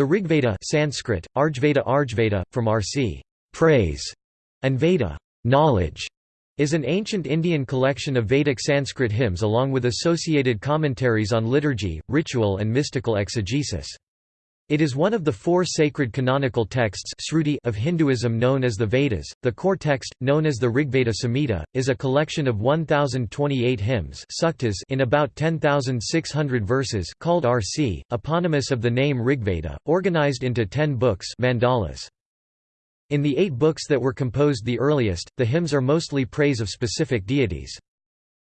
The Rigveda Sanskrit, Arjveda Arjveda, from Rc. praise, and Veda knowledge, is an ancient Indian collection of Vedic Sanskrit hymns along with associated commentaries on liturgy, ritual and mystical exegesis. It is one of the four sacred canonical texts of Hinduism known as the Vedas. The core text, known as the Rigveda Samhita, is a collection of 1028 hymns in about 10,600 verses called Rc, eponymous of the name Rigveda, organized into ten books mandalas. In the eight books that were composed the earliest, the hymns are mostly praise of specific deities.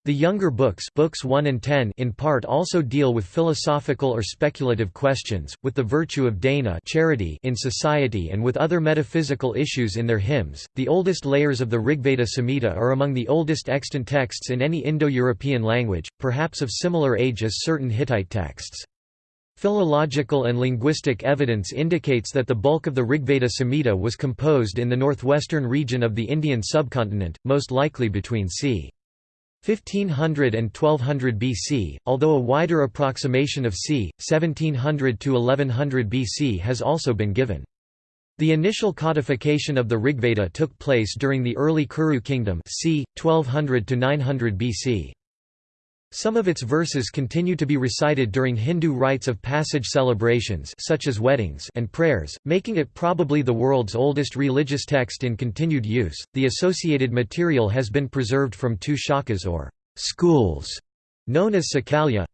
The younger books, books 1 and 10 in part also deal with philosophical or speculative questions, with the virtue of dana charity in society and with other metaphysical issues in their hymns. The oldest layers of the Rigveda Samhita are among the oldest extant texts in any Indo-European language, perhaps of similar age as certain Hittite texts. Philological and linguistic evidence indicates that the bulk of the Rigveda Samhita was composed in the northwestern region of the Indian subcontinent, most likely between c. 1500 and 1200 BC, although a wider approximation of c. 1700 to 1100 BC has also been given. The initial codification of the Rigveda took place during the early Kuru kingdom c. 1200 to 900 BC. Some of its verses continue to be recited during Hindu rites of passage celebrations such as weddings and prayers, making it probably the world's oldest religious text in continued use. The associated material has been preserved from two shakas or schools, known as Sakalya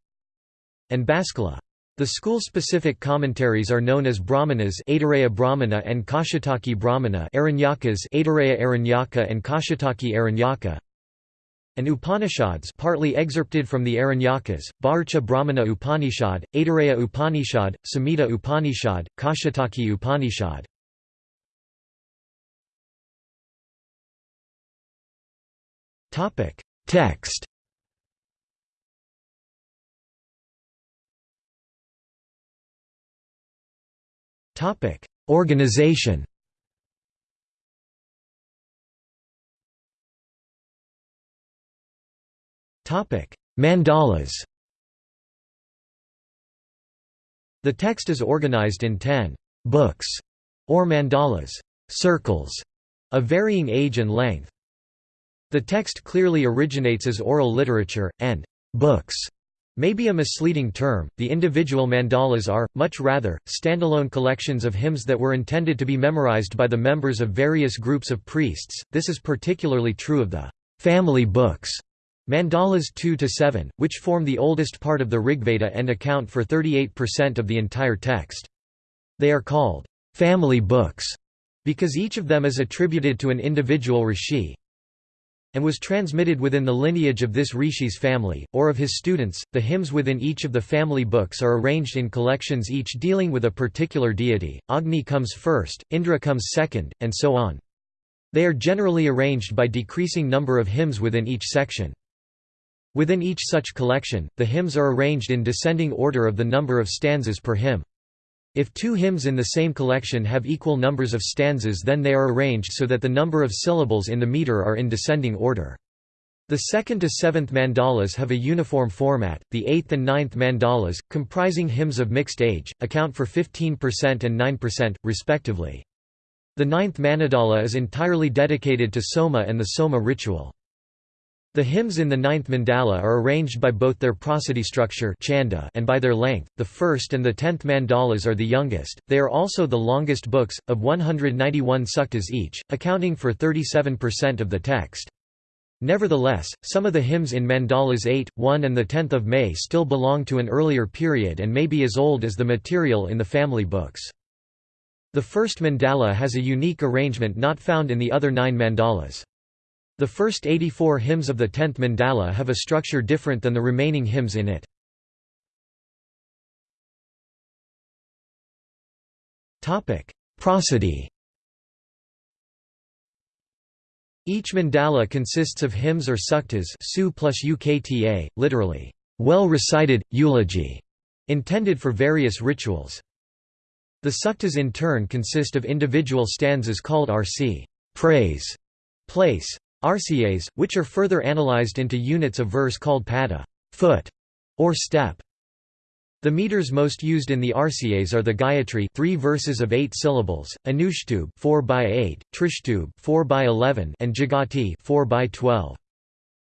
and Baskala. The school-specific commentaries are known as Brahmanas Aitareya Brahmana and Kaushitaki Brahmana Aranyakas Aitareya Aranyaka and Kaushitaki Aranyaka and Upanishads partly excerpted from the Aranyakas, Bharcha Brahmana Upanishad, Aitareya Upanishad, Samhita Upanishad, Kaushitaki Upanishad. Text. Organization Mandalas The text is organized in ten books, or mandalas circles, of varying age and length. The text clearly originates as oral literature, and books may be a misleading term. The individual mandalas are, much rather, standalone collections of hymns that were intended to be memorized by the members of various groups of priests. This is particularly true of the family books Mandalas 2 to 7, which form the oldest part of the Rigveda and account for 38% of the entire text. They are called family books because each of them is attributed to an individual rishi and was transmitted within the lineage of this rishi's family, or of his students. The hymns within each of the family books are arranged in collections each dealing with a particular deity. Agni comes first, Indra comes second, and so on. They are generally arranged by decreasing number of hymns within each section. Within each such collection, the hymns are arranged in descending order of the number of stanzas per hymn. If two hymns in the same collection have equal numbers of stanzas then they are arranged so that the number of syllables in the meter are in descending order. The second to seventh mandalas have a uniform format, the eighth and ninth mandalas, comprising hymns of mixed age, account for 15% and 9%, respectively. The ninth manadala is entirely dedicated to Soma and the Soma ritual. The hymns in the ninth mandala are arranged by both their prosody structure chanda and by their length. The first and the tenth mandalas are the youngest. They are also the longest books, of 191 suktas each, accounting for 37% of the text. Nevertheless, some of the hymns in mandalas 8, 1 and the 10th of May still belong to an earlier period and may be as old as the material in the family books. The first mandala has a unique arrangement not found in the other nine mandalas. The first 84 hymns of the 10th mandala have a structure different than the remaining hymns in it. Prosody Each mandala consists of hymns or suktas su plus ukta, literally, well-recited, eulogy, intended for various rituals. The suktas in turn consist of individual stanzas called rc praise, place, RCAs, which are further analyzed into units of verse called pada foot, or step. The meters most used in the RCAs are the Gayatri 3 verses of 8 syllables, Anushtub 4 by 8, Trishtub 4 by 11 and Jagati 4 by 12.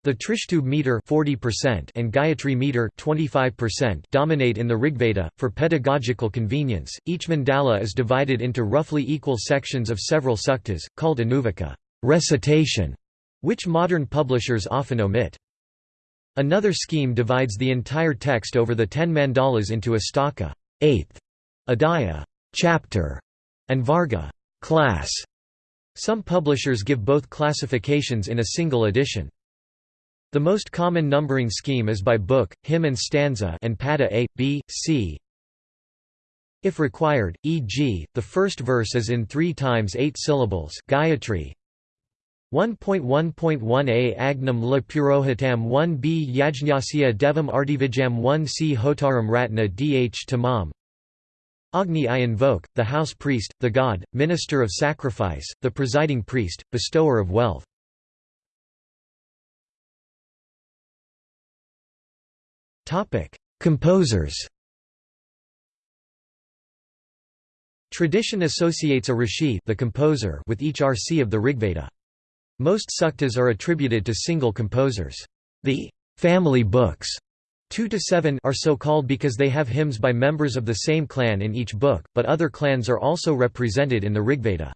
The Trishtub meter 40% and Gayatri meter 25% dominate in the Rigveda. For pedagogical convenience, each mandala is divided into roughly equal sections of several suktas, called anuvaka recitation, which modern publishers often omit. Another scheme divides the entire text over the ten mandalas into astaka eighth, adhyaya chapter, and varga class. Some publishers give both classifications in a single edition. The most common numbering scheme is by book, hymn and stanza and pada A, B, C. If required, e.g., the first verse is in 3 times 8 syllables Gayatri, 1.1.1a Agnam la Purohitam 1b Yajñasya Devam Artivijam 1c Hotaram Ratna dh Tamam Agni I invoke, the house priest, the god, minister of sacrifice, the presiding priest, bestower of wealth. Composers Tradition associates a rishi the composer with each RC of the Rigveda. Most suktas are attributed to single composers. The family books 2 to 7 are so called because they have hymns by members of the same clan in each book, but other clans are also represented in the Rigveda.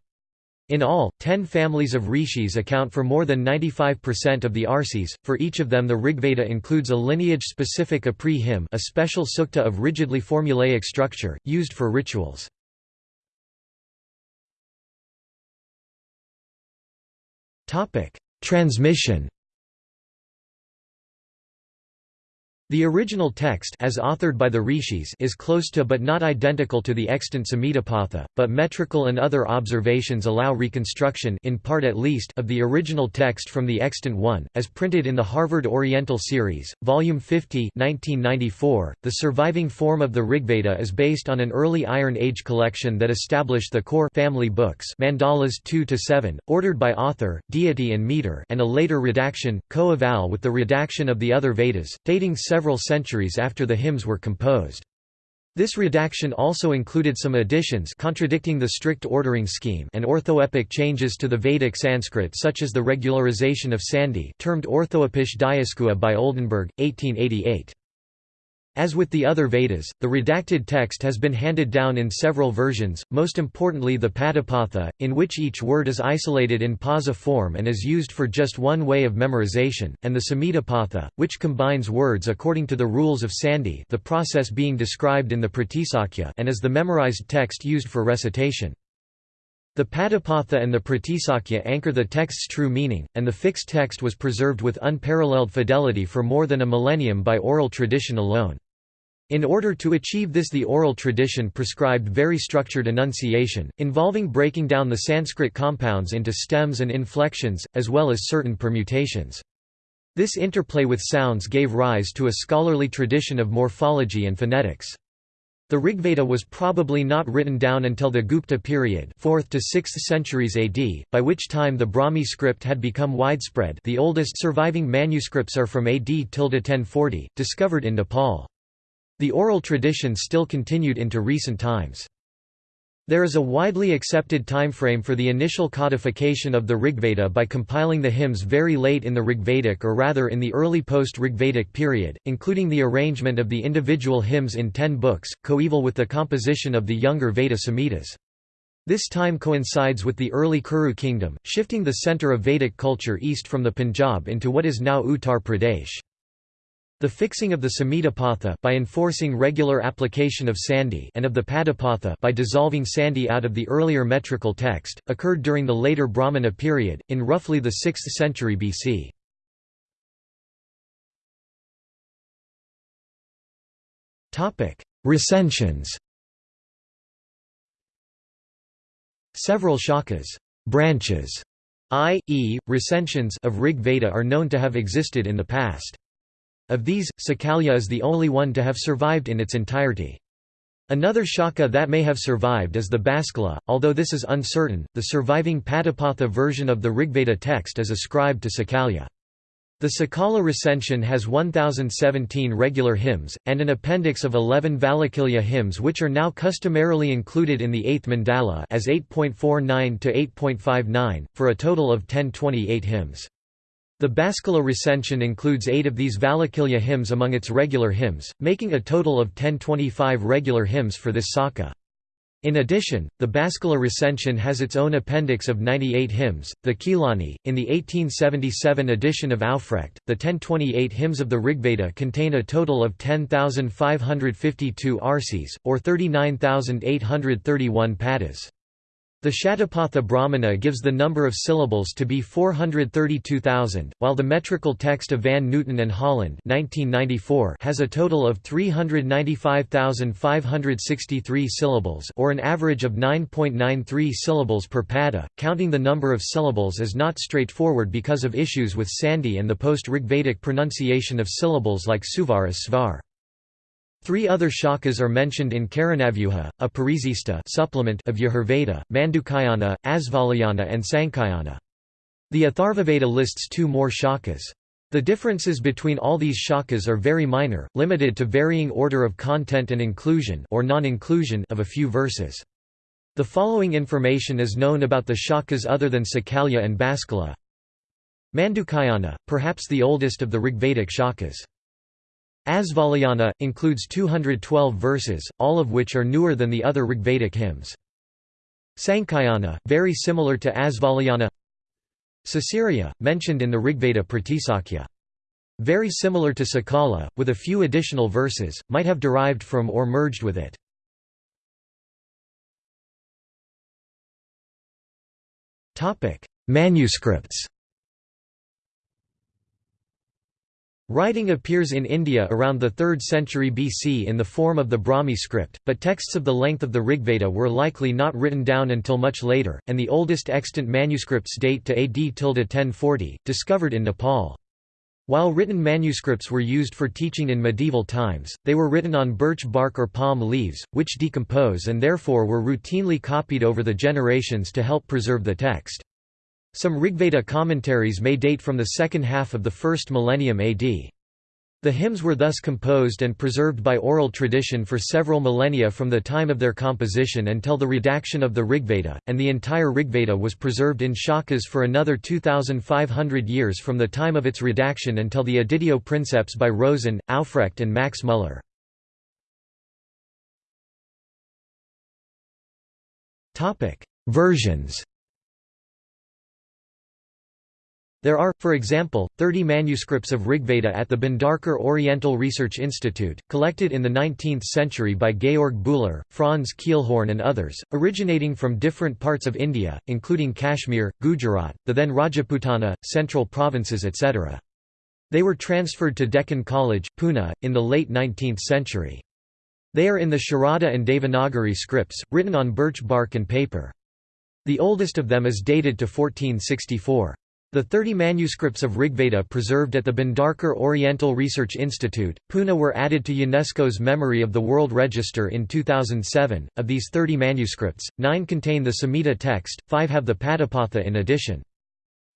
In all, ten families of rishis account for more than 95% of the arsis. For each of them, the Rigveda includes a lineage-specific apri hymn, a special sukta of rigidly formulaic structure used for rituals. Topic: Transmission. The original text as authored by the rishis is close to but not identical to the extant Samhitapatha, but metrical and other observations allow reconstruction in part at least of the original text from the extant one, as printed in the Harvard Oriental Series, Volume 50 1994. .The surviving form of the Rigveda is based on an early Iron Age collection that established the core family books mandalas 2–7, ordered by author, deity and meter and a later redaction, co-eval with the redaction of the other Vedas, dating several several centuries after the hymns were composed. This redaction also included some additions contradicting the strict ordering scheme and orthoepic changes to the Vedic Sanskrit such as the regularization of Sandhi termed Orthoepische Diaskeuase by Oldenberg, 1888. As with the other Vedas, the redacted text has been handed down in several versions, most importantly the Padapatha, in which each word is isolated in pausa form and is used for just one way of memorization, and the Samhitapatha, which combines words according to the rules of Sandhi the process being described in the Pratisakya and is the memorized text used for recitation. The Padapatha and the Pratisakya anchor the text's true meaning, and the fixed text was preserved with unparalleled fidelity for more than a millennium by oral tradition alone. In order to achieve this the oral tradition prescribed very structured enunciation, involving breaking down the Sanskrit compounds into stems and inflections, as well as certain permutations. This interplay with sounds gave rise to a scholarly tradition of morphology and phonetics. The Rigveda was probably not written down until the Gupta period 4th to 6th centuries AD, by which time the Brahmi script had become widespread the oldest surviving manuscripts are from AD 1040, discovered in Nepal. The oral tradition still continued into recent times. There is a widely accepted timeframe for the initial codification of the Rigveda by compiling the hymns very late in the Rigvedic or rather in the early post-Rigvedic period, including the arrangement of the individual hymns in ten books, coeval with the composition of the younger Veda Samhitas. This time coincides with the early Kuru kingdom, shifting the center of Vedic culture east from the Punjab into what is now Uttar Pradesh. The fixing of the Samhitapatha by enforcing regular application of Sandhi and of the Padapatha by dissolving Sandhi out of the earlier metrical text, occurred during the later Brahmana period, in roughly the 6th century BC. Recensions Several shakas branches, i.e., recensions of Rig Veda are known to have existed in the past. Of these, Sakalya is the only one to have survived in its entirety. Another shaka that may have survived is the Baskala, although this is uncertain. The surviving Padapatha version of the Rigveda text is ascribed to Sakalya. The Sakala recension has 1017 regular hymns, and an appendix of 11 Valakilya hymns which are now customarily included in the 8th mandala as 8.49 to 8.59, for a total of 1028 hymns. The Baskala recension includes eight of these Valakilya hymns among its regular hymns, making a total of 1025 regular hymns for this Saka. In addition, the Baskala recension has its own appendix of 98 hymns, the Khilani. In the 1877 edition of Aufrecht, the 1028 hymns of the Rigveda contain a total of 10,552 arsis, or 39,831 padas. The Shatapatha Brahmana gives the number of syllables to be 432,000, while the metrical text of Van Nooten and Holland 1994 has a total of 395,563 syllables or an average of 9.93 syllables per pada. Counting the number of syllables is not straightforward because of issues with Sandhi and the post-Rigvedic pronunciation of syllables like Suvar Svar. Three other shakas are mentioned in Karanavyuha, a Parisista supplement of Yajurveda, Mandukayana, Asvalayana and Sankayana. The Atharvaveda lists two more shakas. The differences between all these shakas are very minor, limited to varying order of content and inclusion or non-inclusion of a few verses. The following information is known about the shakas other than Sakalya and Baskala. Mandukayana, perhaps the oldest of the Rigvedic shakas. Asvalayana, includes 212 verses, all of which are newer than the other Rigvedic hymns. Sankayana, very similar to Asvalayana Sasirya, mentioned in the Rigveda Pratisakya. Very similar to Sakala, with a few additional verses, might have derived from or merged with it. Manuscripts Writing appears in India around the 3rd century BC in the form of the Brahmi script, but texts of the length of the Rigveda were likely not written down until much later, and the oldest extant manuscripts date to AD 1040, discovered in Nepal. While written manuscripts were used for teaching in medieval times, they were written on birch bark or palm leaves, which decompose and therefore were routinely copied over the generations to help preserve the text. Some Rigveda commentaries may date from the second half of the first millennium AD. The hymns were thus composed and preserved by oral tradition for several millennia from the time of their composition until the redaction of the Rigveda, and the entire Rigveda was preserved in shakas for another 2,500 years from the time of its redaction until the Editio Princeps by Rosen, Aufrecht and Max Muller. Versions There are, for example, 30 manuscripts of Rigveda at the Bhandarkar Oriental Research Institute, collected in the 19th century by Georg Bühler, Franz Kielhorn and others, originating from different parts of India, including Kashmir, Gujarat, the then Rajputana, central provinces etc. They were transferred to Deccan College, Pune, in the late 19th century. They are in the Sharada and Devanagari scripts, written on birch bark and paper. The oldest of them is dated to 1464. The 30 manuscripts of Rigveda preserved at the Bhandarkar Oriental Research Institute, Pune were added to UNESCO's Memory of the World Register in 2007. Of these 30 manuscripts, 9 contain the Samhita text, 5 have the Padapatha in addition.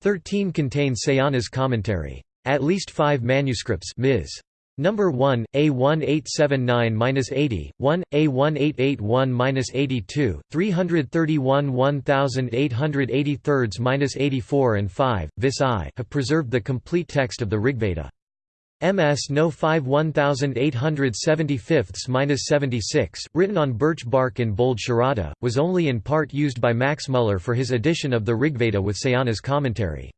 13 contain Sayana's commentary. At least 5 manuscripts Ms. Number 1, A1879-80, 1, A1881-82, 331 1883-84 and 5, Vis I have preserved the complete text of the Rigveda. MS No 5 1875-76, written on birch bark in bold Sharada, was only in part used by Max Muller for his edition of the Rigveda with Sayana's commentary.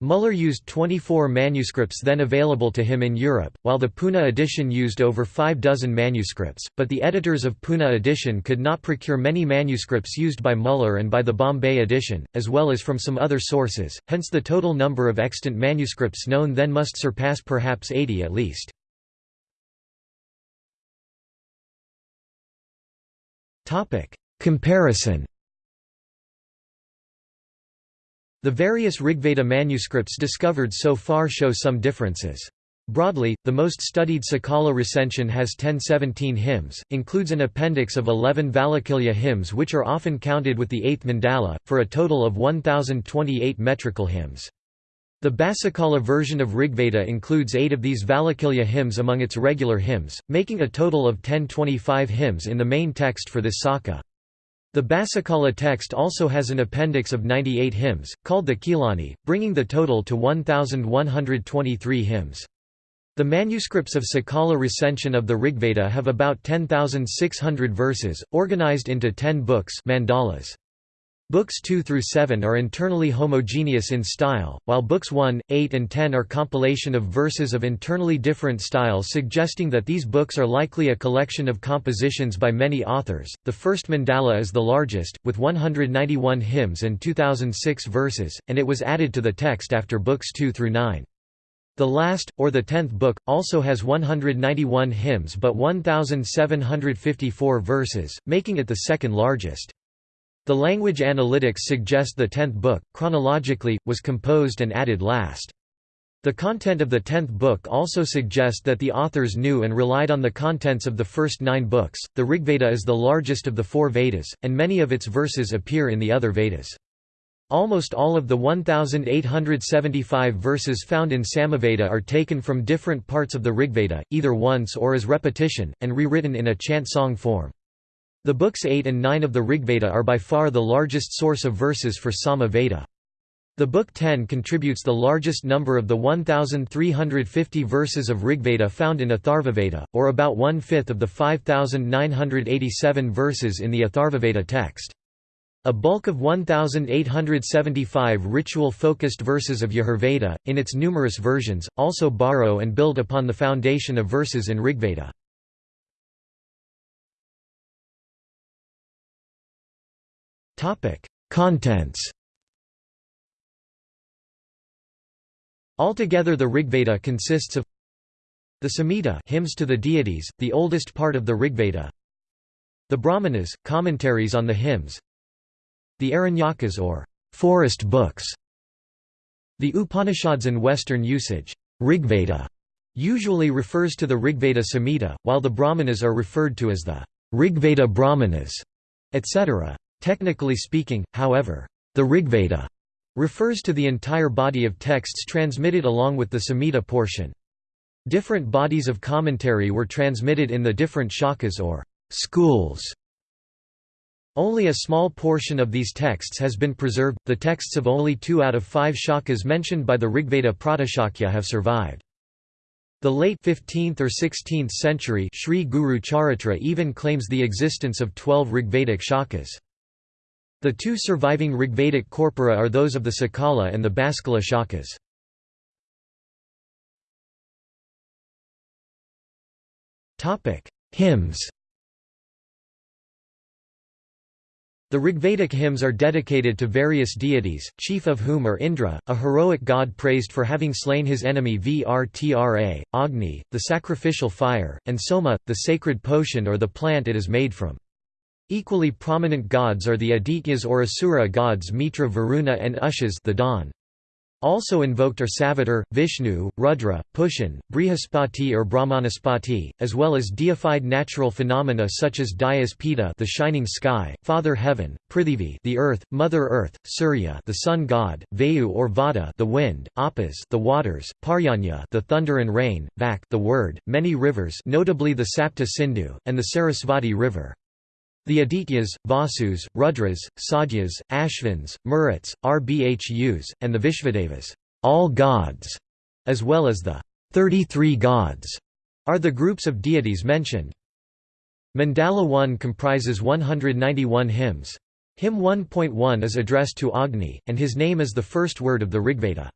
Muller used 24 manuscripts then available to him in Europe, while the Pune edition used over five dozen manuscripts, but the editors of Pune edition could not procure many manuscripts used by Muller and by the Bombay edition, as well as from some other sources, hence the total number of extant manuscripts known then must surpass perhaps 80 at least. Comparison The various Rigveda manuscripts discovered so far show some differences. Broadly, the most studied Sakala recension has 1017 hymns, includes an appendix of 11 Valakilya hymns which are often counted with the 8th mandala, for a total of 1028 metrical hymns. The Baskala version of Rigveda includes eight of these Valakilya hymns among its regular hymns, making a total of 1025 hymns in the main text for this Saka. The Baskala text also has an appendix of 98 hymns, called the Khilani, bringing the total to 1,123 hymns. The manuscripts of Sakala recension of the Rigveda have about 10,600 verses, organized into ten books mandalas. Books 2 through 7 are internally homogeneous in style, while books 1, 8 and 10 are compilation of verses of internally different styles suggesting that these books are likely a collection of compositions by many authors. The first mandala is the largest, with 191 hymns and 2006 verses, and it was added to the text after books 2 through 9. The last, or the tenth book, also has 191 hymns but 1,754 verses, making it the second largest. The language analytics suggest the tenth book, chronologically, was composed and added last. The content of the tenth book also suggests that the authors knew and relied on the contents of the first nine books. The Rigveda is the largest of the four Vedas, and many of its verses appear in the other Vedas. Almost all of the 1,875 verses found in Samaveda are taken from different parts of the Rigveda, either once or as repetition, and rewritten in a chant song form. The books 8 and 9 of the Rigveda are by far the largest source of verses for Sama Veda. The book 10 contributes the largest number of the 1,350 verses of Rigveda found in Atharvaveda, or about one-fifth of the 5,987 verses in the Atharvaveda text. A bulk of 1,875 ritual-focused verses of Yajurveda, in its numerous versions, also borrow and build upon the foundation of verses in Rigveda. Contents. Altogether the Rigveda consists of the Samhita hymns to the deities, the oldest part of the Rigveda. The Brahmanas, commentaries on the hymns. The Aranyakas or forest books. The Upanishads in Western usage, Rigveda usually refers to the Rigveda Samhita, while the Brahmanas are referred to as the Rigveda Brahmanas, etc. Technically speaking, however, the Rigveda refers to the entire body of texts transmitted along with the Samhita portion. Different bodies of commentary were transmitted in the different shakas or schools. Only a small portion of these texts has been preserved, the texts of only two out of five shakas mentioned by the Rigveda Pratisakya have survived. The late 15th or 16th century Sri Guru Charitra even claims the existence of twelve Rigvedic shakas. The two surviving Rigvedic corpora are those of the Sakala and the Baskala shakas. Hymns The Rigvedic hymns are dedicated to various deities, chief of whom are Indra, a heroic god praised for having slain his enemy Vrtra, Agni, the sacrificial fire, and Soma, the sacred potion or the plant it is made from. Equally prominent gods are the Adityas or Asura gods Mitra Varuna and Ushas the dawn. Also invoked are Savitar, Vishnu, Rudra, Pushan, Brihaspati or Brahmanaspati, as well as deified natural phenomena such as Dyaus Pita the shining sky, Father Heaven, Prithivi the earth, Mother Earth, Surya the sun god, Vayu or Vata the wind, Apas the waters, Parjanya the thunder and rain, Vak the word, many rivers notably the Sapta Sindhu, and the Sarasvati river. The Adityas, Vasus, Rudras, Sadhyas, Ashvins, Maruts, Rbhus, and the Vishvadevas all gods", as well as the 33 gods, are the groups of deities mentioned. Mandala 1 comprises 191 hymns. Hymn 1.1 is addressed to Agni, and his name is the first word of the Rigveda.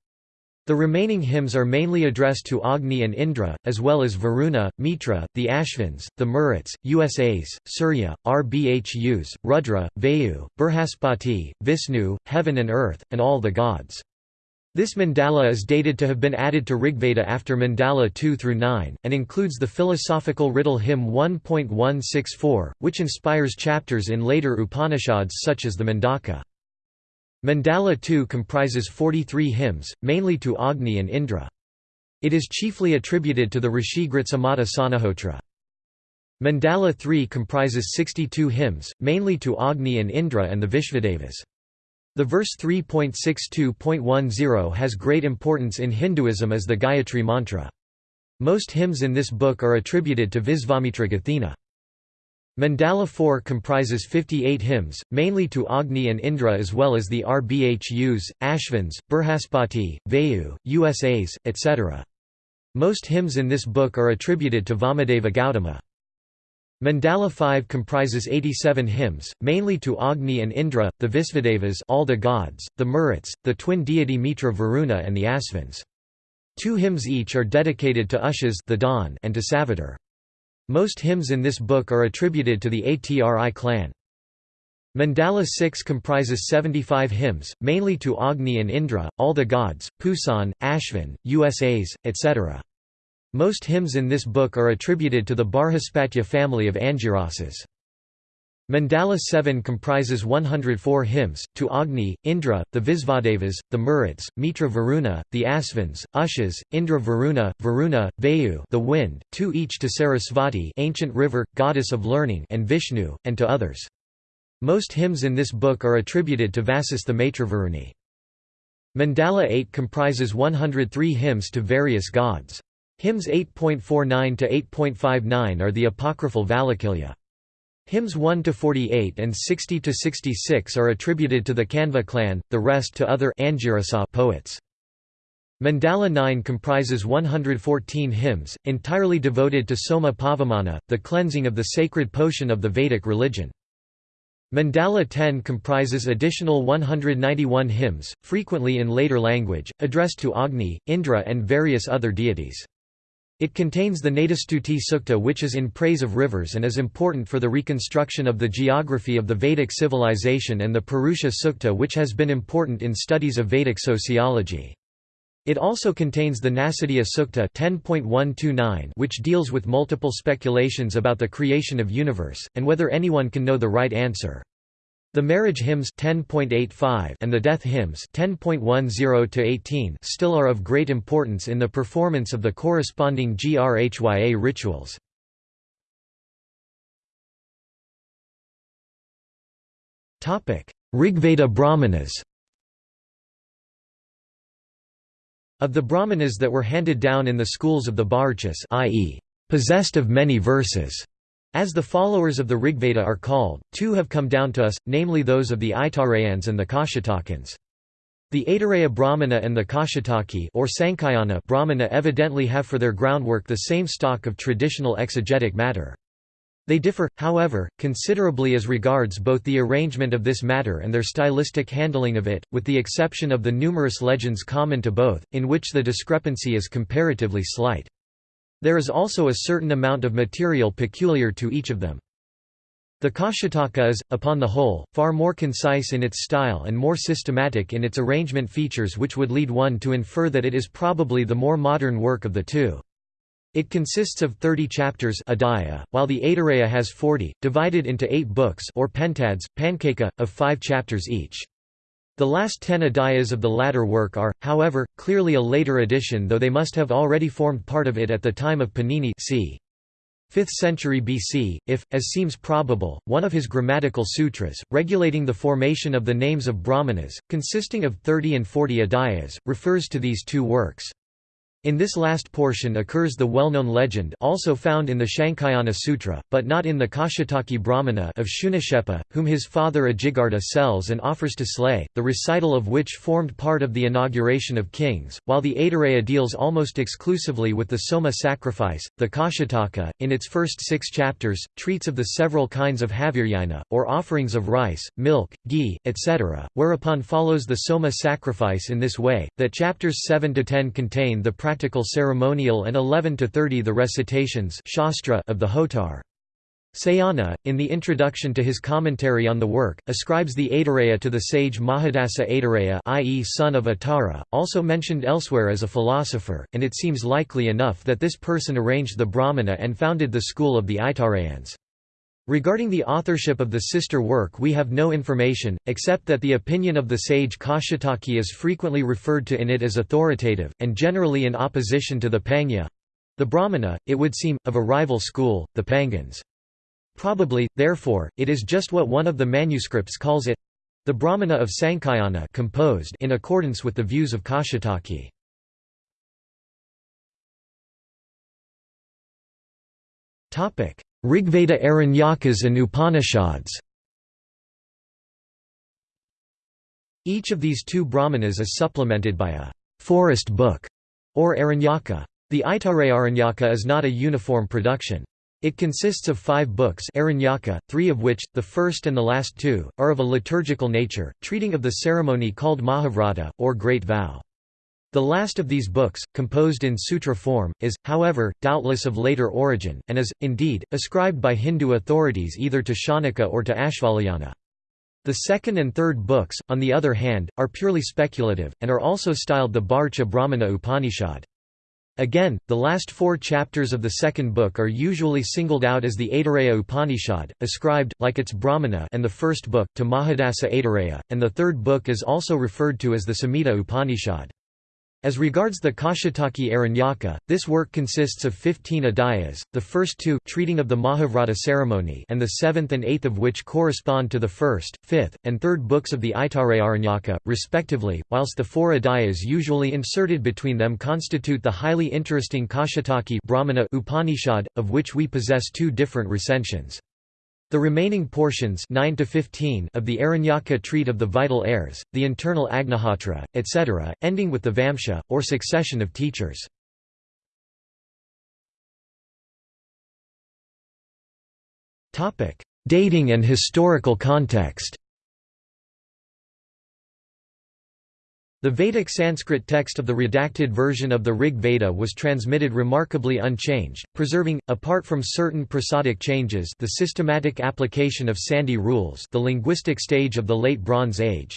The remaining hymns are mainly addressed to Agni and Indra, as well as Varuna, Mitra, the Ashvins, the Maruts, Usas, Surya, Rbhus, Rudra, Vayu, Brihaspati, Vishnu, heaven and earth, and all the gods. This mandala is dated to have been added to Rigveda after mandala 2 through 9, and includes the philosophical riddle hymn 1.164, which inspires chapters in later Upanishads such as the Mundaka. Mandala 2 comprises 43 hymns, mainly to Agni and Indra. It is chiefly attributed to the Rishi Gritsamada Sanahotra. Mandala 3 comprises 62 hymns, mainly to Agni and Indra and the Vishvadevas. The verse 3.62.10 has great importance in Hinduism as the Gayatri mantra. Most hymns in this book are attributed to Visvamitra Gathena. Mandala 4 comprises 58 hymns, mainly to Agni and Indra as well as the Rbhus, Ashvins, Brihaspati, Vayu, Usas, etc. Most hymns in this book are attributed to Vamadeva Gautama. Mandala 5 comprises 87 hymns, mainly to Agni and Indra, the Visvadevas all the gods, the Maruts, the twin deity Mitra Varuna and the Asvins. Two hymns each are dedicated to Ushas the dawn and to Savitar. Most hymns in this book are attributed to the Atri clan. Mandala 6 comprises 75 hymns, mainly to Agni and Indra, all the gods, Pusan, Ashvin, Usas, etc. Most hymns in this book are attributed to the Barhaspatya family of Angirasas. Mandala 7 comprises 104 hymns, to Agni, Indra, the Visvadevas, the Maruts, Mitra Varuna, the Asvins, Ushas, Indra Varuna, Varuna, Vayu the wind, two each to Sarasvati ancient river, goddess of learning and Vishnu, and to others. Most hymns in this book are attributed to Vasistha Maitravaruni. Mandala 8 comprises 103 hymns to various gods. Hymns 8.49 to 8.59 are the apocryphal Valakilya. Hymns 1 to 48 and 60 to 66 are attributed to the Kanva clan, the rest to other poets. Mandala 9 comprises 114 hymns, entirely devoted to Soma Pavamana, the cleansing of the sacred potion of the Vedic religion. Mandala 10 comprises additional 191 hymns, frequently in later language, addressed to Agni, Indra and various other deities. It contains the Nadistuti Sukta which is in praise of rivers and is important for the reconstruction of the geography of the Vedic civilization and the Purusha Sukta which has been important in studies of Vedic sociology. It also contains the Nasadiya Sukta 10.129 which deals with multiple speculations about the creation of universe, and whether anyone can know the right answer. The marriage hymns 10.85 and the death hymns 10.10 to 18 still are of great importance in the performance of the corresponding grhya rituals. Topic: Rigveda Brahmanas. Of the Brahmanas that were handed down in the schools of the Bharachas, i.e., possessed of many verses, as the followers of the Rigveda are called, two have come down to us, namely those of the Aitareyins and the Kaushitakins. The Aitareya Brahmana and the Kaushitaki or Sankhayana Brahmana evidently have for their groundwork the same stock of traditional exegetic matter. They differ, however, considerably as regards both the arrangement of this matter and their stylistic handling of it, with the exception of the numerous legends common to both, in which the discrepancy is comparatively slight. There is also a certain amount of material peculiar to each of them. The Kaushitaka is, upon the whole, far more concise in its style and more systematic in its arrangement features which would lead one to infer that it is probably the more modern work of the two. It consists of 30 chapters adhya, while the Aitareya has 40, divided into eight books or pentads, panchaka, of five chapters each. The last ten adhyas of the latter work are, however, clearly a later addition though they must have already formed part of it at the time of Panini c. 5th century BC, if, as seems probable, one of his grammatical sutras, regulating the formation of the names of brahmanas, consisting of 30 and 40 adhyas, refers to these two works. In this last portion occurs the well-known legend also found in the Shankhayana Sutra, but not in the Kaushitaki Brahmana of Shunashepa, whom his father Ajigarta sells and offers to slay, the recital of which formed part of the inauguration of kings, while the Aitareya deals almost exclusively with the Soma sacrifice. The Kaushitaka, in its first six chapters, treats of the several kinds of haviryana, or offerings of rice, milk, ghee, etc., whereupon follows the Soma sacrifice in this way, that chapters 7 to 10 contain the practical ceremonial and 11 to 30 the recitations shastra of the Hotar. Sayana, in the introduction to his commentary on the work, ascribes the Aitareya to the sage Mahidasa Aitareya i.e. son of Atara, also mentioned elsewhere as a philosopher, and it seems likely enough that this person arranged the Brahmana and founded the school of the Aitareyins. Regarding the authorship of the sister work we have no information, except that the opinion of the sage Kaushitaki is frequently referred to in it as authoritative, and generally in opposition to the Panya—the Brahmana, it would seem, of a rival school, the Paingins. Probably, therefore, it is just what one of the manuscripts calls it, The Brahmana of Sankhayana composed in accordance with the views of Kaushitaki. Rigveda Aranyakas and Upanishads Each of these two brahmanas is supplemented by a forest book, or Aranyaka. The Aitareya is not a uniform production. It consists of five books Aranyaka, three of which, the first and the last two, are of a liturgical nature, treating of the ceremony called Mahavrata, or Great Vow. The last of these books, composed in sutra form, is, however, doubtless of later origin, and is, indeed, ascribed by Hindu authorities either to Shaunaka or to Ashvalayana. The second and third books, on the other hand, are purely speculative, and are also styled the Bharcha Brahmana Upanishad. Again, the last four chapters of the second book are usually singled out as the Aitareya Upanishad, ascribed, like its Brahmana and the first book, to Mahidasa Aitareya, and the third book is also referred to as the Samhita Upanishad. As regards the Kaushitaki Aranyaka, this work consists of 15 adhyayas, the first two treating of the Mahavrata ceremony and the seventh and eighth of which correspond to the first, fifth, and third books of the Aitareya Aranyaka, respectively, whilst the four adhyayas usually inserted between them constitute the highly interesting Kaushitaki Brahmana Upanishad, of which we possess two different recensions. The remaining portions 9 to 15 of the Aranyaka treat of the vital airs, the internal Agnihotra, etc., ending with the Vamsha, or succession of teachers. Dating and historical context The Vedic Sanskrit text of the redacted version of the Rig Veda was transmitted remarkably unchanged, preserving, apart from certain prosodic changes the systematic application of Sandhi rules the linguistic stage of the Late Bronze Age.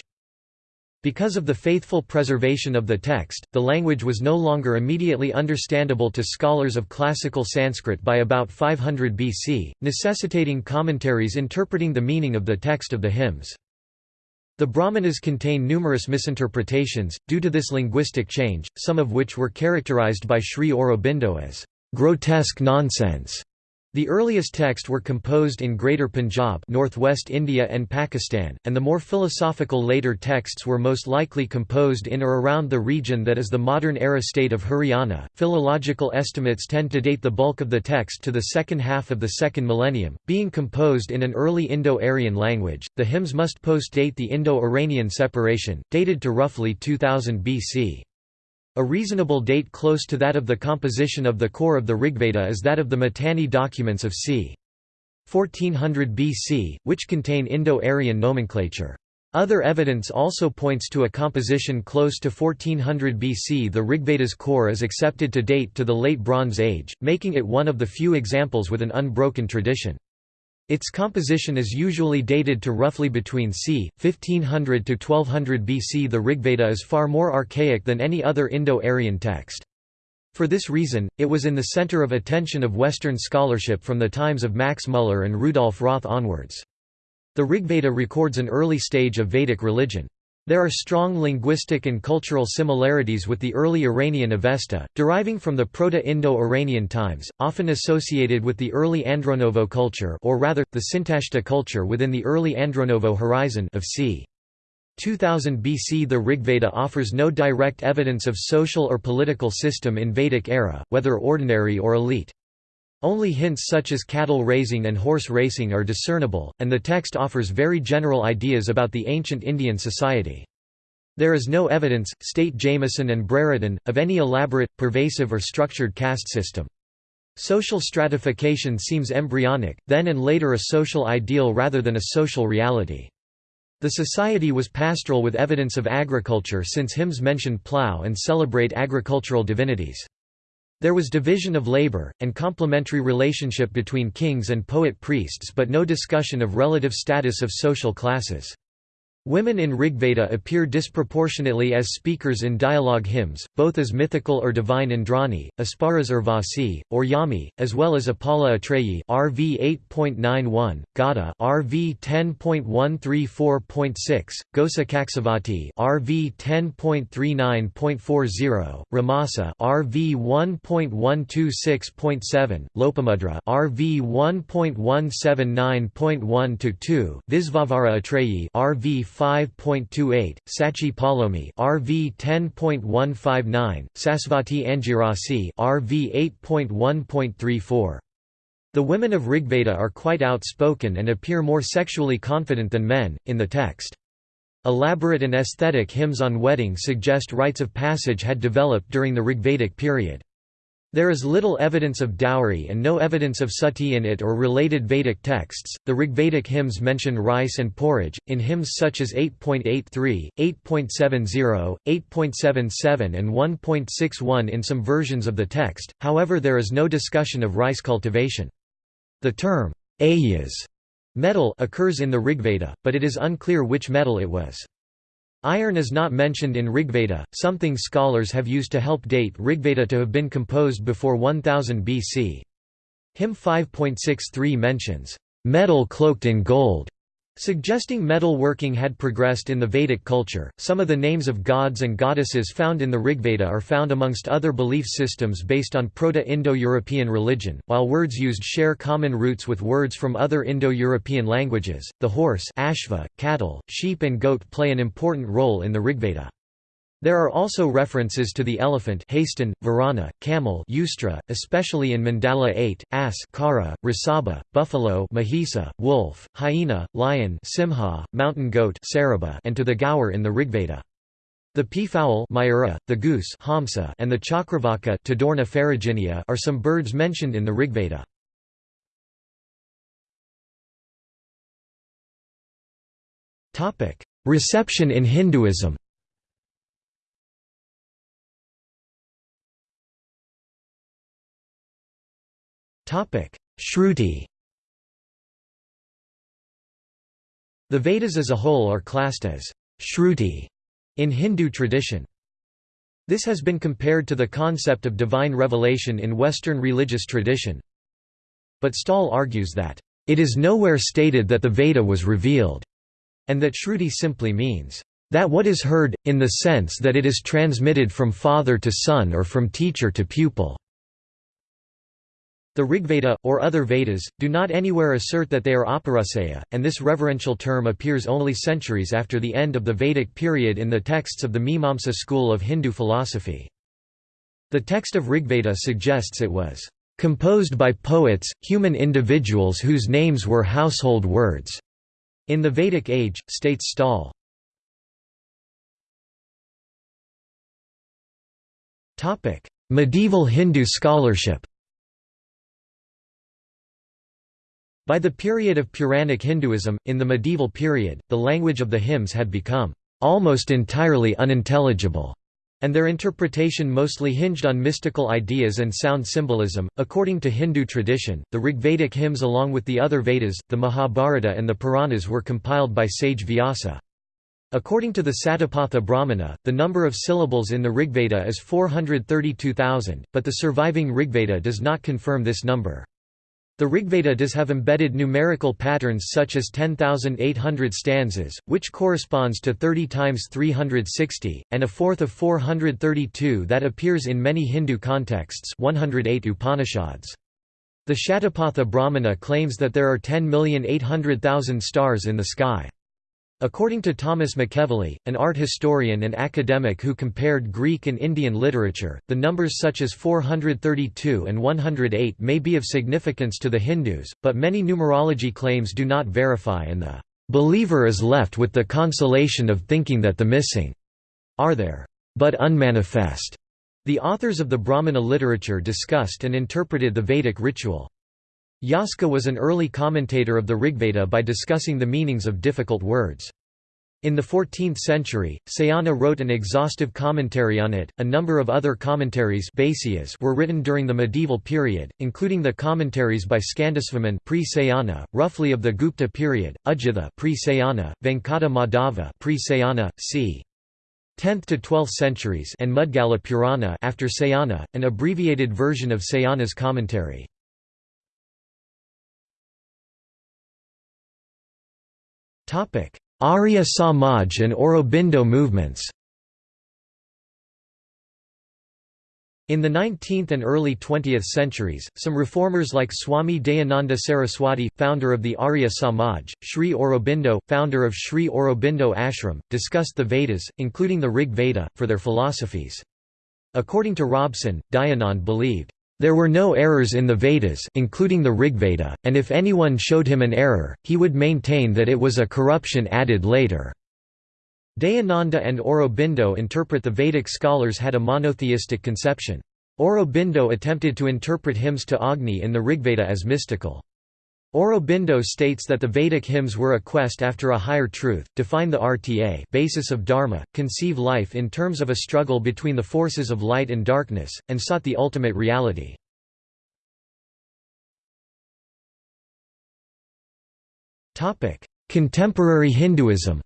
Because of the faithful preservation of the text, the language was no longer immediately understandable to scholars of classical Sanskrit by about 500 BC, necessitating commentaries interpreting the meaning of the text of the hymns. The Brahmanas contain numerous misinterpretations, due to this linguistic change, some of which were characterized by Sri Aurobindo as grotesque nonsense. The earliest texts were composed in Greater Punjab northwest India and Pakistan, and the more philosophical later texts were most likely composed in or around the region that is the modern-era state of Haryana. Philological estimates tend to date the bulk of the text to the second half of the second millennium, being composed in an early Indo-Aryan language. The hymns must post-date the Indo-Iranian separation, dated to roughly 2000 BC. A reasonable date close to that of the composition of the core of the Rigveda is that of the Mitanni documents of c. 1400 BC, which contain Indo-Aryan nomenclature. Other evidence also points to a composition close to 1400 BC. The Rigveda's core is accepted to date to the Late Bronze Age, making it one of the few examples with an unbroken tradition. Its composition is usually dated to roughly between c. 1500 to 1200 BC. The Rigveda is far more archaic than any other Indo-Aryan text. For this reason, it was in the center of attention of Western scholarship from the times of Max Muller and Rudolf Roth onwards. The Rigveda records an early stage of Vedic religion. There are strong linguistic and cultural similarities with the early Iranian Avesta, deriving from the Proto-Indo-Iranian times, often associated with the early Andronovo culture or rather, the Sintashta culture within the early Andronovo horizon of c. 2000 BC The Rigveda offers no direct evidence of social or political system in Vedic era, whether ordinary or elite. Only hints such as cattle raising and horse racing are discernible, and the text offers very general ideas about the ancient Indian society. There is no evidence, state Jamison and Brereton, of any elaborate, pervasive or structured caste system. Social stratification seems embryonic, then and later a social ideal rather than a social reality. The society was pastoral with evidence of agriculture since hymns mention plough and celebrate agricultural divinities. There was division of labor, and complementary relationship between kings and poet-priests but no discussion of relative status of social classes. Women in Rigveda appear disproportionately as speakers in dialogue hymns, both as mythical or divine Indrani, Apsaras Urvasi, or Yami, as well as Apala Atreyi RV 8.91, Gada RV 10.134.6, Gosa Kaksivati RV 10.39.40, Romasa RV 1.126.7, Lopamudra RV 1.179.1 2, Visvavara Atreyi RV 5.28, Sachi Paulomi RV 10.159, Sasvati Angirasi RV 8.1.34. The women of Rigveda are quite outspoken and appear more sexually confident than men, in the text. Elaborate and aesthetic hymns on wedding suggest rites of passage had developed during the Rigvedic period. There is little evidence of dowry and no evidence of sati in it or related Vedic texts. The Rigvedic hymns mention rice and porridge, in hymns such as 8.83, 8.70, 8.77, and 1.61 in some versions of the text, however, there is no discussion of rice cultivation. The term, ayas metal occurs in the Rigveda, but it is unclear which metal it was. Iron is not mentioned in Rigveda, something scholars have used to help date Rigveda to have been composed before 1000 BC. Hymn 5.63 mentions, "...metal cloaked in gold", Suggesting metal working had progressed in the Vedic culture, some of the names of gods and goddesses found in the Rigveda are found amongst other belief systems based on Proto-Indo-European religion, while words used share common roots with words from other Indo-European languages. The horse, ashva, cattle, sheep and goat play an important role in the Rigveda. There are also references to the elephant Hastin, Varana, camel Ustra, especially in Mandala 8, ass Khara, Rasabha, buffalo Mahisa, wolf, hyena, lion Simha, mountain goat Sarabha, and to the gaur in the Rigveda. The peafowl Mayura, the goose Hamsa, and the chakravaka Tadorna are some birds mentioned in the Rigveda. Reception in Hinduism Shruti The Vedas as a whole are classed as Shruti in Hindu tradition. This has been compared to the concept of divine revelation in Western religious tradition. But Staal argues that, "...it is nowhere stated that the Veda was revealed," and that Shruti simply means, "...that what is heard, in the sense that it is transmitted from father to son or from teacher to pupil." The Rigveda, or other Vedas, do not anywhere assert that they are Apauruseya, and this reverential term appears only centuries after the end of the Vedic period in the texts of the Mimamsa school of Hindu philosophy. The text of Rigveda suggests it was composed by poets, human individuals whose names were household words. In the Vedic age, states Staal. Medieval Hindu scholarship By the period of Puranic Hinduism, in the medieval period, the language of the hymns had become almost entirely unintelligible, and their interpretation mostly hinged on mystical ideas and sound symbolism. According to Hindu tradition, the Rigvedic hymns, along with the other Vedas, the Mahabharata, and the Puranas, were compiled by sage Vyasa. According to the Satapatha Brahmana, the number of syllables in the Rigveda is 432,000, but the surviving Rigveda does not confirm this number. The Rigveda does have embedded numerical patterns such as 10,800 stanzas, which corresponds to 30 times 360, and a fourth of 432 that appears in many Hindu contexts 108 Upanishads. The Shatapatha Brahmana claims that there are 10,800,000 stars in the sky. According to Thomas McEvilley, an art historian and academic who compared Greek and Indian literature, the numbers such as 432 and 108 may be of significance to the Hindus, but many numerology claims do not verify and the believer is left with the consolation of thinking that the missing are there, but unmanifest. The authors of the Brahmana literature discussed and interpreted the Vedic ritual. Yaska was an early commentator of the Rigveda by discussing the meanings of difficult words. In the 14th century, Sayana wrote an exhaustive commentary on it. A number of other commentaries were written during the medieval period, including the commentaries by Skandasvaman pre-Sayana, roughly of the Gupta period, Udgitha pre-Sayana, Venkata Madhava pre-Sayana, c. 10th to 12th centuries, and Mudgala Purana after Sayana, an abbreviated version of Sayana's commentary. Arya Samaj and Aurobindo movements In the 19th and early 20th centuries, some reformers like Swami Dayananda Saraswati, founder of the Arya Samaj, Sri Aurobindo, founder of Sri Aurobindo Ashram, discussed the Vedas, including the Rig Veda, for their philosophies. According to Robson, Dayanand believed, "...there were no errors in the Vedas including the Rigveda, and if anyone showed him an error, he would maintain that it was a corruption added later." Dayananda and Aurobindo interpret the Vedic scholars had a monotheistic conception. Aurobindo attempted to interpret hymns to Agni in the Rigveda as mystical. Aurobindo states that the Vedic hymns were a quest after a higher truth, define the RTA basis of dharma, conceive life in terms of a struggle between the forces of light and darkness, and sought the ultimate reality. Contemporary Hinduism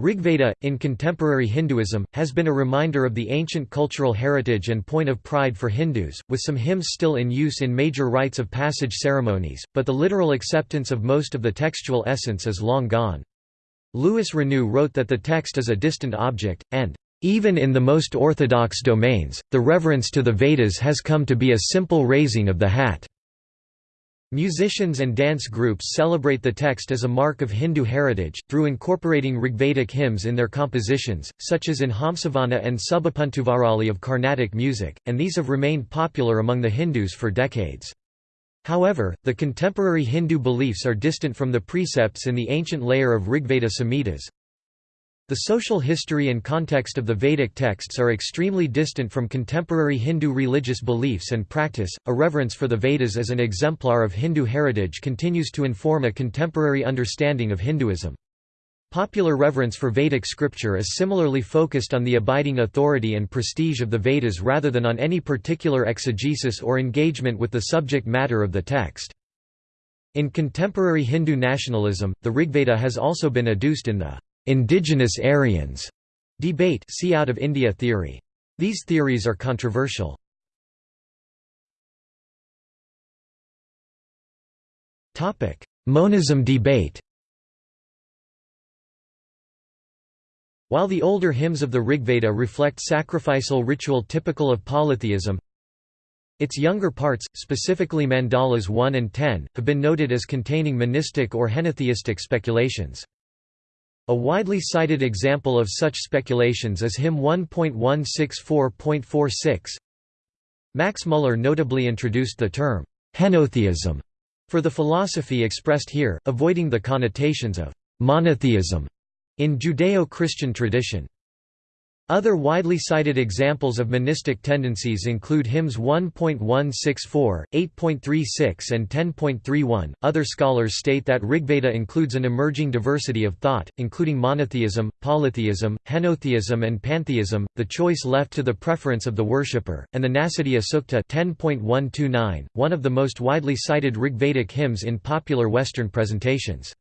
Rigveda, in contemporary Hinduism, has been a reminder of the ancient cultural heritage and point of pride for Hindus, with some hymns still in use in major rites of passage ceremonies, but the literal acceptance of most of the textual essence is long gone. Louis Renou wrote that the text is a distant object, and, "...even in the most orthodox domains, the reverence to the Vedas has come to be a simple raising of the hat." Musicians and dance groups celebrate the text as a mark of Hindu heritage, through incorporating Rigvedic hymns in their compositions, such as in Hamsavana and Subhapantuvarali of Carnatic music, and these have remained popular among the Hindus for decades. However, the contemporary Hindu beliefs are distant from the precepts in the ancient layer of Rigveda Samhitas, the social history and context of the Vedic texts are extremely distant from contemporary Hindu religious beliefs and practice. A reverence for the Vedas as an exemplar of Hindu heritage continues to inform a contemporary understanding of Hinduism. Popular reverence for Vedic scripture is similarly focused on the abiding authority and prestige of the Vedas rather than on any particular exegesis or engagement with the subject matter of the text. In contemporary Hindu nationalism, the Rigveda has also been adduced in the indigenous Aryans debate see out of India theory. These theories are controversial. Topic: Monism debate While the older hymns of the Rigveda reflect sacrificial ritual typical of polytheism, its younger parts, specifically mandalas 1 and 10, have been noted as containing monistic or henotheistic speculations. A widely cited example of such speculations is hymn 1.164.46. Max Muller notably introduced the term, henotheism, for the philosophy expressed here, avoiding the connotations of monotheism in Judeo-Christian tradition. Other widely cited examples of monistic tendencies include hymns 1.164, 8.36 and 10.31. Other scholars state that Rigveda includes an emerging diversity of thought, including monotheism, polytheism, henotheism and pantheism, the choice left to the preference of the worshipper, and the Nasadiya Sukta 10.129, one of the most widely cited Rigvedic hymns in popular Western presentations.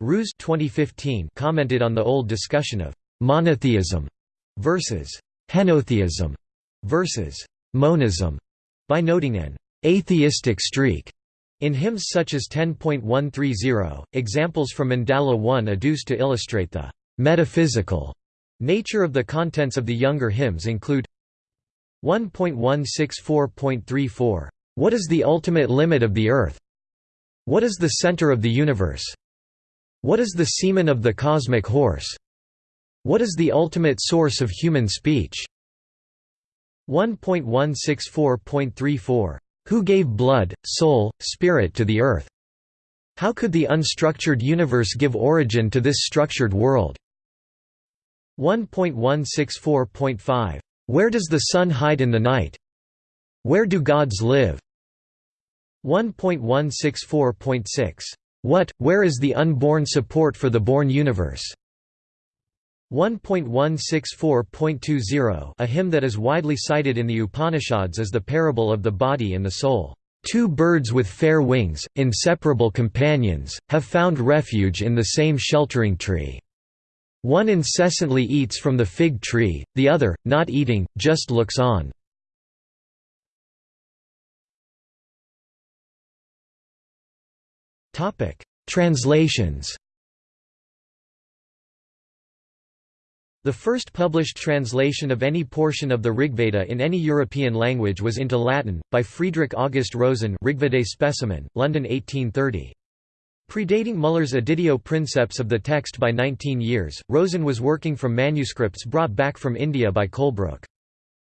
Ruse 2015 commented on the old discussion of monotheism versus henotheism versus monism by noting an atheistic streak in hymns such as 10.130, examples from Mandala 1 adduced to illustrate the metaphysical nature of the contents of the younger hymns include 1.164.34, What is the ultimate limit of the earth? What is the center of the universe? What is the semen of the cosmic horse? What is the ultimate source of human speech? 1.164.34. Who gave blood, soul, spirit to the earth? How could the unstructured universe give origin to this structured world? 1.164.5. Where does the sun hide in the night? Where do gods live? 1.164.6. What, where is the unborn support for the born universe? 1.164.20 a hymn that is widely cited in the Upanishads as the parable of the body and the soul. Two birds with fair wings, inseparable companions, have found refuge in the same sheltering tree. One incessantly eats from the fig tree, the other, not eating, just looks on. Translations The first published translation of any portion of the Rigveda in any European language was into Latin, by Friedrich August Rosen Rigvedic specimen, London 1830. Predating Muller's editio princeps of the text by 19 years, Rosen was working from manuscripts brought back from India by Colebrooke.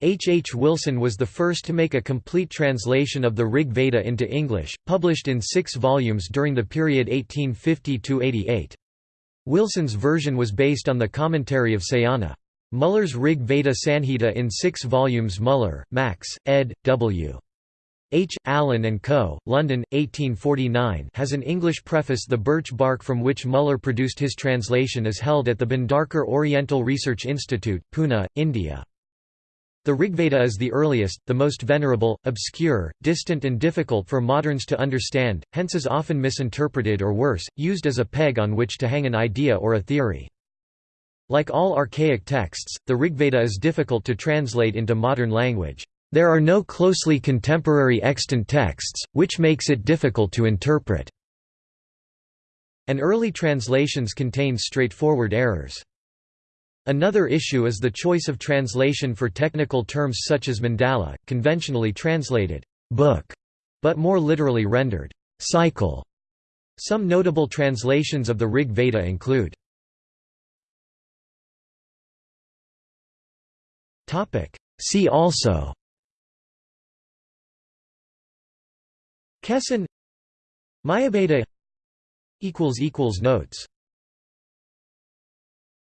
H. H. Wilson was the first to make a complete translation of the Rig Veda into English, published in six volumes during the period 1850–88. Wilson's version was based on the commentary of Sayana. Muller's Rig Veda Sanhita in six volumes Muller, Max, ed. W. H. Allen and Co., London, 1849 has an English preface The birch bark from which Muller produced his translation is held at the Bhandarkar Oriental Research Institute, Pune, India. The Rigveda is the earliest, the most venerable, obscure, distant and difficult for moderns to understand, hence is often misinterpreted or worse, used as a peg on which to hang an idea or a theory. Like all archaic texts, the Rigveda is difficult to translate into modern language. There are no closely contemporary extant texts, which makes it difficult to interpret. And early translations contain straightforward errors. Another issue is the choice of translation for technical terms such as mandala, conventionally translated book, but more literally rendered cycle. Some notable translations of the Rig Veda include See also Kesson Mayaveda Notes